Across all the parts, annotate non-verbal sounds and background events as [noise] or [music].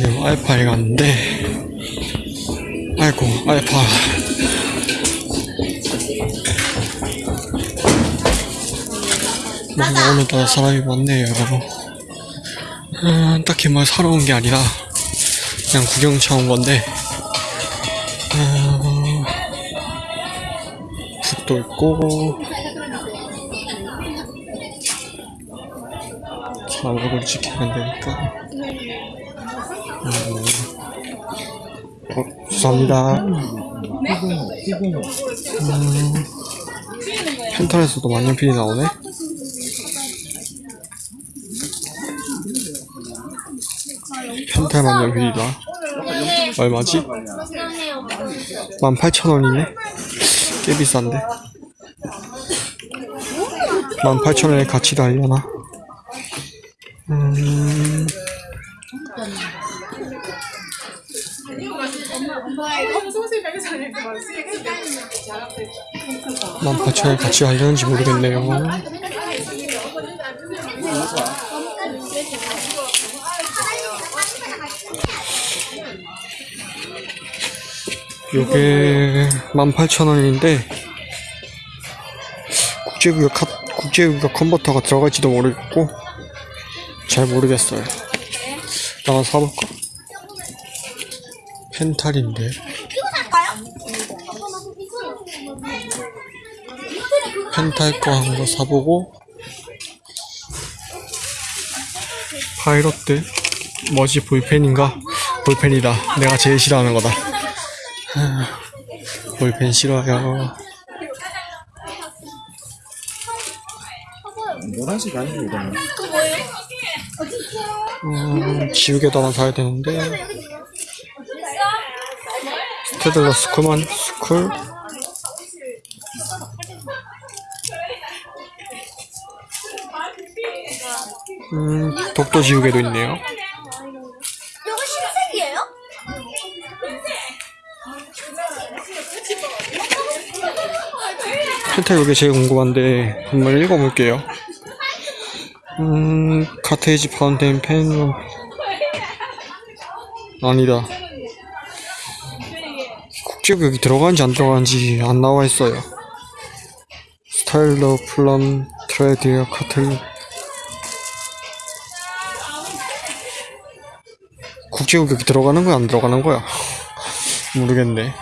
지금 알파에 갔는데 아이고 알파. 뭔가 오늘따라 사람이 많네요 여러분. 음, 딱히 뭘 사러 온 게 아니라 그냥 구경차 온 건데 음, 붓도 있고 사람 얼굴 찍히면 되니까. 음, 어, 죄송합니다. 음, 펜탈에서도 만년필이 나오네. 펜탈 만년필이다. 얼마지? 18,000원이네. 꽤 비싼데. 18,000원의 가치가 알려나? 음... 만 8천에 같이 하려는지 모르겠네요. 요게 18,000원인데 국제구역 카, 국제구역 컨버터가 들어갈지도 모르겠고 잘 모르겠어요. 나가 사볼까? 펜탈인데 펜탈 거 한 거 사보고 파이로트 뭐지 볼펜인가? 볼펜이다. 내가 제일 싫어하는 거다. 하, 볼펜 싫어요. 노란색 아니고 이거는 음, 지우개도 하나 사야 되는데 스테들러 스쿨만 스쿨 음, 독도 지우개도 있네요. 이거 신색이에요? 펜타 이게 제일 궁금한데 한번 읽어볼게요. 음, 카테이지 파운테인 펜 아니다. 국제구역이 들어가는지 안 들어가는지 안 나와 있어요. 스타일러 플럼 트레디어 카틀 국제구역이 들어가는 거야 안 들어가는 거야 모르겠네.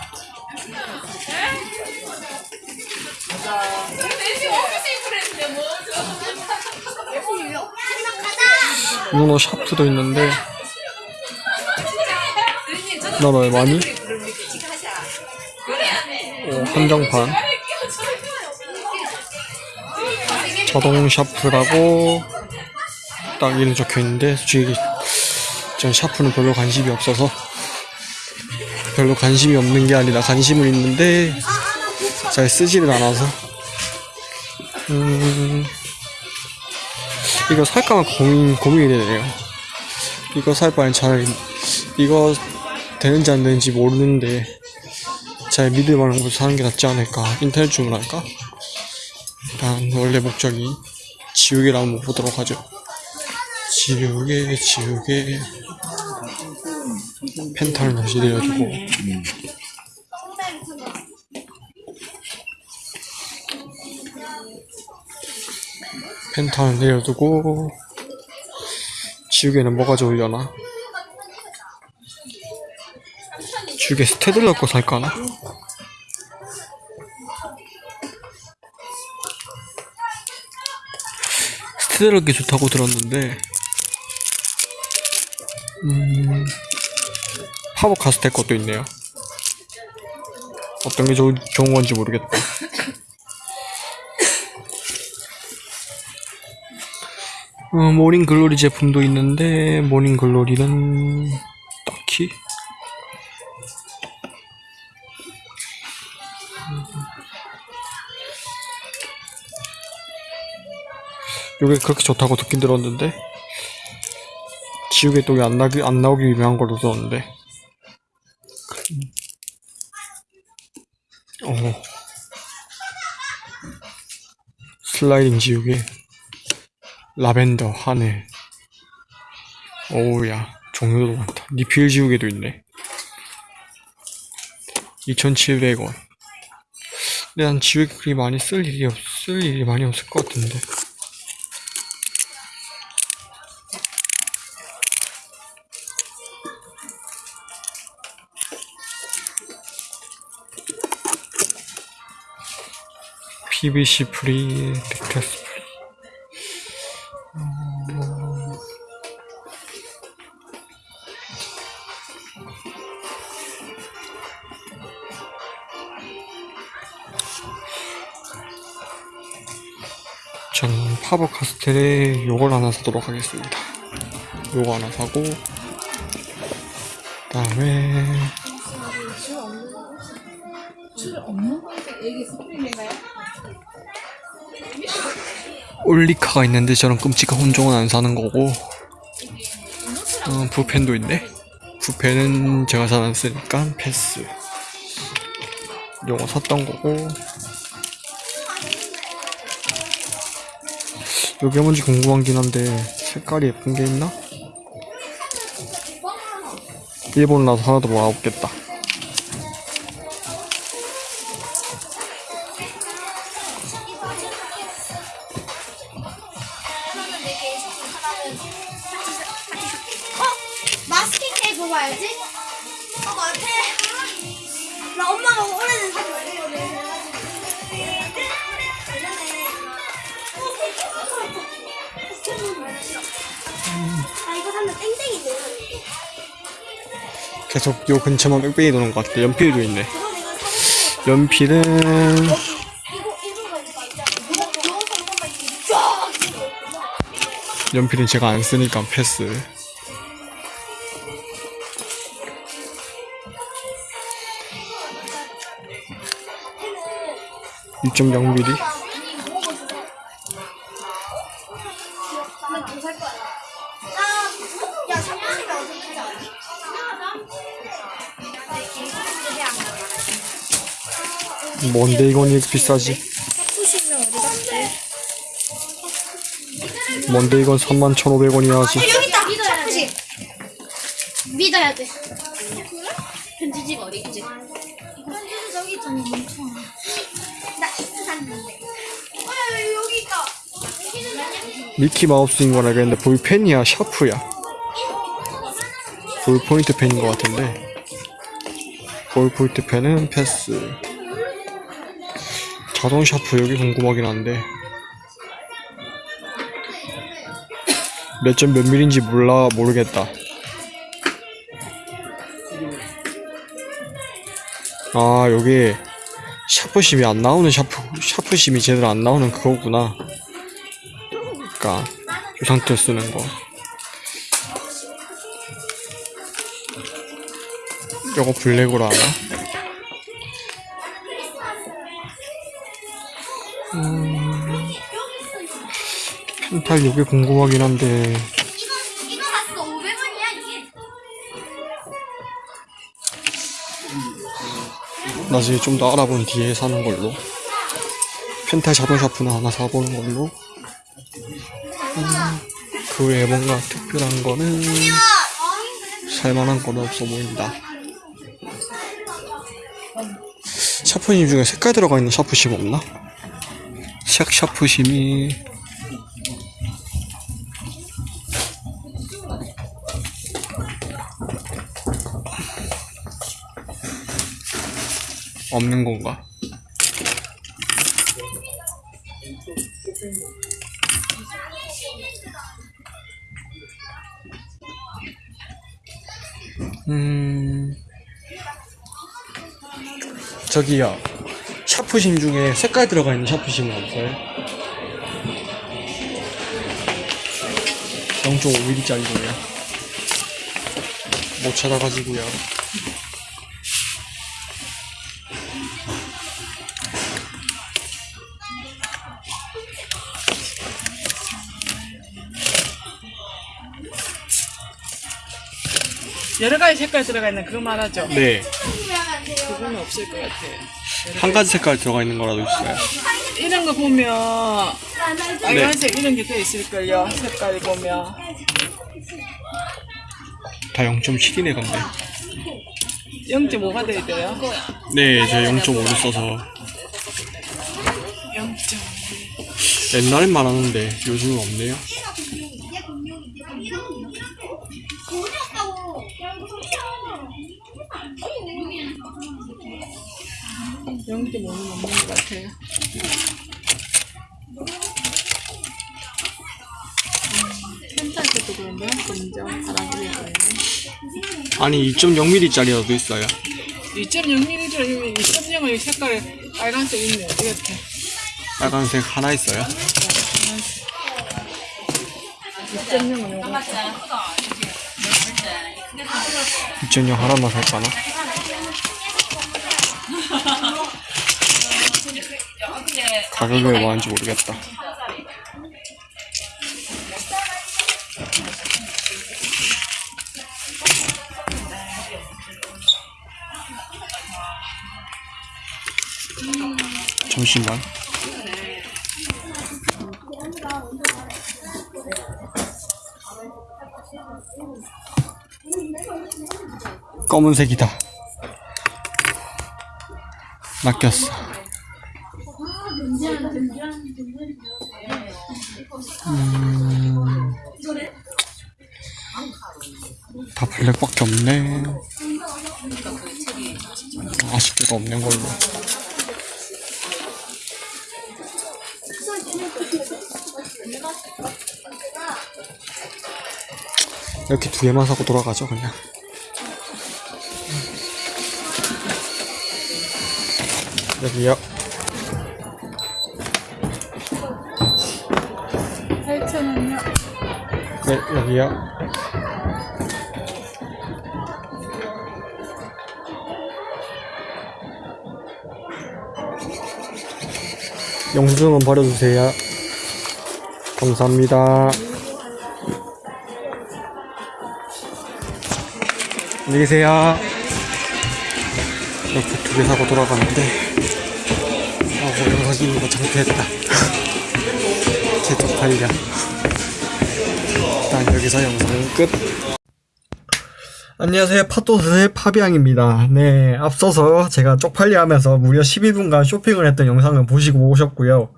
문어 샤프도 있는데 넌 얼마니? 어, 한정판 자동 샤프라고 딱 이름 적혀있는데 솔직히 전 샤프는 별로 관심이 없어서 별로 관심이 없는 게 아니라 관심은 있는데 잘 쓰지를 않아서 음 이거 살까 말까 고민, 고민이 되네요. 이거 살 바엔 차라리, 이거 되는지 안 되는지 모르는데, 잘 믿을 만한 거 사는 게 낫지 않을까. 인터넷 주문할까? 일단, 원래 목적이 지우개를 한번 보도록 하죠. 지우개, 지우개. 펜탈 다시 내려주고. 펜탈 내려두고 지우개는 뭐가 좋으려나? 지우개 스테들러 거 살까나? 스테들러 게 좋다고 들었는데 음... 파버 카스텔 것도 있네요. 어떤 게 좋, 좋은 건지 모르겠다 어, 모닝 글로리 제품도 있는데 모닝 글로리는 딱히. 요게 그렇게 좋다고 듣긴 들었는데 지우개 똑이 안 나기 안 나오기 유명한 걸로 들었는데 어 슬라이딩 지우개 라벤더 하늘 오우야 종류도 많다. 리필 지우개도 있네. 2,700원. 근데 난 지우개 그리 많이 쓸 일이 없, 쓸 일이 많이 없을 것 같은데. PVC 프리, 텍스트 프리. 저는 파버 카스텔에 요걸 하나 사도록 하겠습니다. 요거 하나 사고, 그 다음에 올리카가 있는데 저런 끔찍한 혼종은 안 사는 거고, 어, 부펜도 있네. 부펜은 제가 쓰니까 패스. 요거 샀던 거고. 여기 뭔지 궁금하긴 한데 색깔이 예쁜 게 있나? 일본 나서 하나도 못 없겠다. 계속 요 근처만 뺑뺑이 도는 것 같아. 연필도 있네. 연필은. 연필은 제가 안 쓰니까 패스. 펜은 2.0mm? 아, 뭔데 이건 이렇게 비싸지? 뭔데 이건 31,500원이야 하지? 샴푸시! 믿어야 돼. 편지지 저기 있잖아, 멍청아. 나 히트 샀는데. 어, 야, 여기 있다. 미키 마우스인 건 알겠는데 볼펜이야 샤프야 볼포인트 펜인 것 같은데 볼포인트 펜은 패스 자동 샤프 여기 궁금하긴 한데. 몇 점 몇 밀인지 몰라 모르겠다. 아 여기 샤프심이 안 나오는 샤프 샤프심이 제대로 안 나오는 그거구나. 그니까 이 상태 쓰는 거. 이거 블랙으로 하나? 펜탈 이게 궁금하긴 한데 이거, 이거 샀어. 500원이야, 이게. 나중에 좀 더 알아본 뒤에 사는 걸로 펜탈 자동 샤프는 하나 사보는 걸로 음, 그 외에 뭔가 특별한 거는 살만한 건 없어 보인다 샤프심 중에 색깔 들어가 있는 샤프심 없나? 색 샤프심이 없는 건가? 음 저기요 샤프심 중에 색깔 들어가 있는 샤프심은 없어요? 0.5mm짜리고요 못 찾아가지고요 여러 가지 색깔 들어가 있는 그거 말하죠? 네 그건 없을 것 같아. 한 가지 색깔 들어가 있는 거라도 있어요. 이런 거 보면 네. 빨간색 이런 게 돼 있을걸요. 색깔 보면 다 0.7이네 근데 0.5가 돼야 돼요. 네, 저 0.5를 써서 0.5. 옛날엔 많았는데 요즘은 없네요. 아니 2.0mm짜리라도 있어요. 2.0mm 2.0의 색깔이 빨간색 있네. 이렇게. 빨간색 하나 있어요. 2.0은 요거. 2.0 하나만 살까나? 가격이 얼마인지 모르겠다. 잠시만. 검은색이다. 낚였어. 이렇게 두 개만 사고 돌아가죠, 그냥. 여기요. 8,000원이요. 네, 여기요. 영수증은 버려주세요. 감사합니다. 안녕히 계세요. 이렇게 두 개 사고 돌아가는데, 아, 영상 찍는 거 창피했다. [laughs] 개 쪽팔려. 일단 여기서 영상은 끝. 안녕하세요. 팟도스의 파비앙입니다. 네, 앞서서 제가 쪽팔려 하면서 무려 12분간 쇼핑을 했던 영상을 보시고 오셨고요.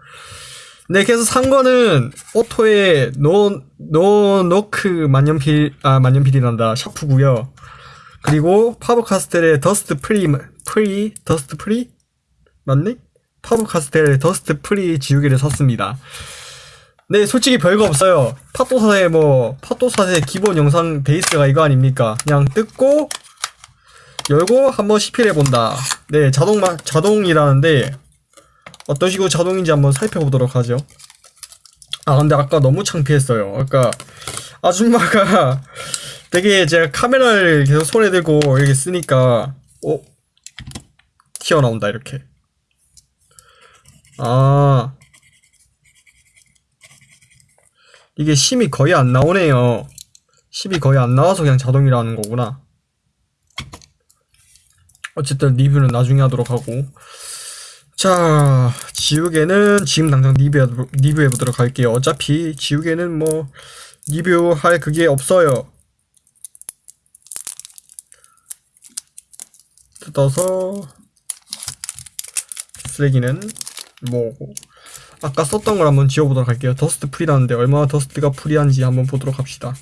네, 그래서 산 거는 오토의 노, 노, 노크 만년필, 아, 만년필이란다. 샤프고요 그리고 파버카스텔의 dust free, free, dust free? 맞네? 파버카스텔의 dust free 지우개를 샀습니다. 네, 솔직히 별거 없어요. 팟도사의 뭐, 팟도사의 기본 영상 베이스가 이거 아닙니까? 그냥 뜯고, 열고 한번 시필해본다. 네, 자동, 마, 자동이라는데, 어떤 식으로 자동인지 한번 살펴보도록 하죠. 아, 근데 아까 너무 창피했어요. 아까, 아줌마가 [laughs] 되게 제가 카메라를 계속 손에 들고 이렇게 쓰니까, 어? 튀어나온다, 이렇게. 아. 이게 심이 거의 안 나오네요. 심이 거의 안 나와서 그냥 자동이라는 거구나. 어쨌든 리뷰는 나중에 하도록 하고. 자, 지우개는 지금 당장 리뷰해, 리뷰해보도록 할게요. 어차피 지우개는 뭐, 리뷰할 그게 없어요. 뜯어서, 쓰레기는 뭐고. 아까 썼던 걸 한번 지워보도록 할게요. dust free라는데 얼마나 dust가 free한지 한번 보도록 합시다.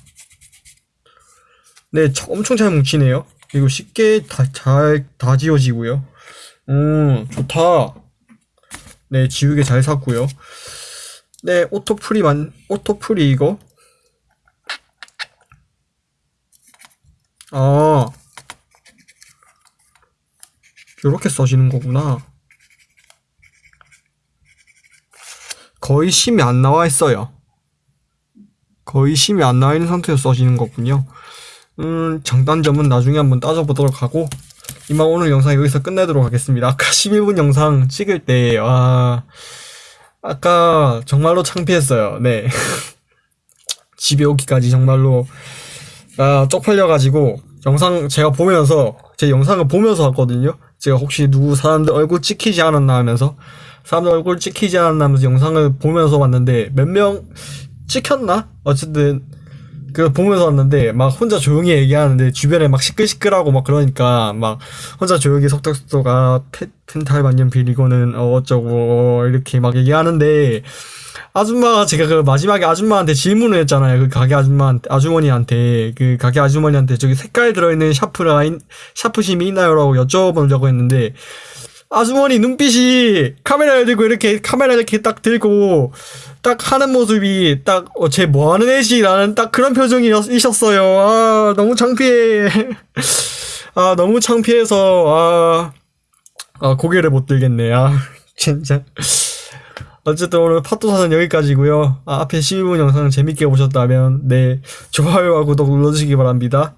네, 저- 엄청 잘 뭉치네요. 그리고 쉽게 다, 잘, 다 지워지고요. 음, 좋다. 네, 지우개 잘 샀고요. 네, 오토 프리만, 오토 프리 이거. 아. 요렇게 써지는 거구나. 거의 심이 안 나와 있어요. 거의 심이 안 나와 있는 상태에서 써지는 거군요. 음, 장단점은 나중에 한번 따져보도록 하고, 이만 오늘 영상 여기서 끝내도록 하겠습니다. 아까 [laughs] 11분 영상 찍을 때, 와, 아까 정말로 창피했어요. 네. [laughs] 집에 오기까지 정말로, 아, 쪽팔려가지고, 영상 제가 보면서, 제 영상을 보면서 왔거든요. 제가 혹시 누구 사람들 얼굴 찍히지 않았나 하면서, 사람들 얼굴 찍히지 않았나 하면서 영상을 보면서 왔는데 몇 명 찍혔나? 어쨌든 그 보면서 왔는데 막 혼자 조용히 얘기하는데 주변에 막 시끌시끌하고 막 그러니까 막 혼자 조용히 속닥속닥 아 펜- 펜탈반년 빌 이거는 어, 어쩌고 이렇게 막 얘기하는데 아줌마가 제가 그 마지막에 아줌마한테 질문을 했잖아요. 그 가게 아줌마 아주머니한테 그 가게 아주머니한테 저기 색깔 들어있는 샤프가 있- 샤프심이 있나요라고 여쭤보려고 했는데 아주머니 눈빛이 카메라를 들고 이렇게 카메라 이렇게 딱 들고 딱 하는 모습이 딱쟤 뭐하는 애지라는 딱 그런 표정이셨어요. 아 너무 창피해. [laughs] 아 너무 창피해서 아, 아 고개를 못 들겠네. 아 [laughs] 진짜. 어쨌든 오늘 팟도사는 여기까지고요. 아, 앞에 12분 영상 재밌게 보셨다면 네 좋아요와 구독 눌러주시기 바랍니다.